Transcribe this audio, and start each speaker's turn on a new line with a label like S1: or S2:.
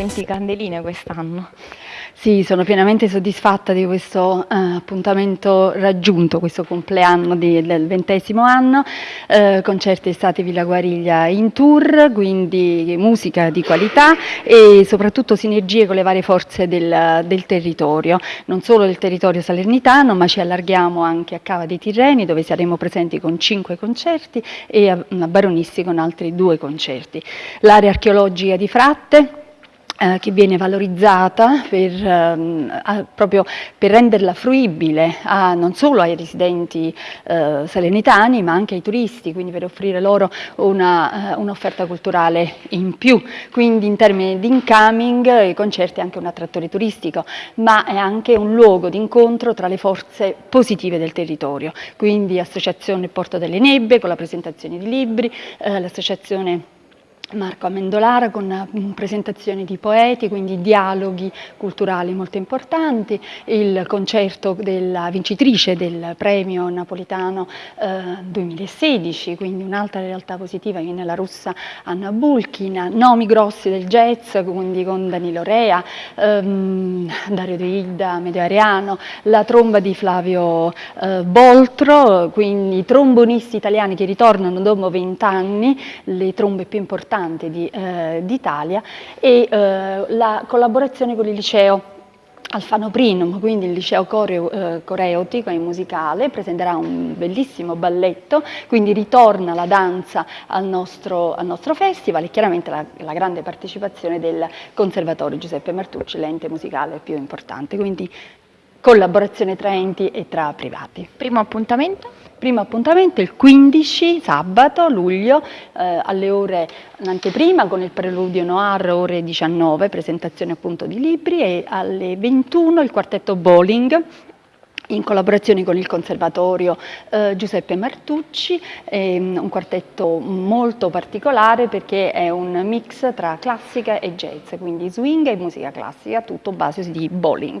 S1: 20 candeline quest'anno.
S2: Sì, sono pienamente soddisfatta di questo eh, appuntamento raggiunto, questo compleanno di, del ventesimo anno, eh, concerti estati Villa Guariglia in tour, quindi musica di qualità e soprattutto sinergie con le varie forze del, del territorio, non solo del territorio salernitano ma ci allarghiamo anche a Cava dei Tirreni dove saremo presenti con cinque concerti e a, a Baronissi con altri due concerti. L'area archeologica di Fratte eh, che viene valorizzata per, eh, proprio per renderla fruibile a, non solo ai residenti eh, salernitani ma anche ai turisti, quindi per offrire loro eh, un'offerta un culturale in più, quindi in termini di incoming i concerti è anche un attrattore turistico, ma è anche un luogo di incontro tra le forze positive del territorio, quindi associazione Porto delle Nebbie con la presentazione di libri, eh, l'associazione Marco Amendolara con mm, presentazioni di poeti, quindi dialoghi culturali molto importanti, il concerto della vincitrice del premio napolitano eh, 2016, quindi un'altra realtà positiva viene la russa Anna Bulkina, nomi grossi del jazz, quindi con Danilo Rea, ehm, Dario De Ida, Medio Ariano, la tromba di Flavio eh, Boltro, quindi trombonisti italiani che ritornano dopo vent'anni, le trombe più importanti importante d'Italia eh, e eh, la collaborazione con il liceo Alfano Prinum, quindi il liceo coreo, eh, coreotico e musicale, presenterà un bellissimo balletto, quindi ritorna la danza al nostro, al nostro festival e chiaramente la, la, grande partecipazione del Conservatorio Giuseppe Martucci, l'ente musicale più importante, quindi collaborazione tra enti e tra privati.
S1: Primo appuntamento?
S2: Primo appuntamento il 15 sabato luglio eh, alle ore l'anteprima con il preludio noir ore 19 presentazione appunto di libri e alle 21 il quartetto bowling in collaborazione con il Conservatorio eh, Giuseppe Martucci, ehm, un quartetto molto particolare perché è un mix tra classica e jazz, quindi swing e musica classica, tutto base di bowling.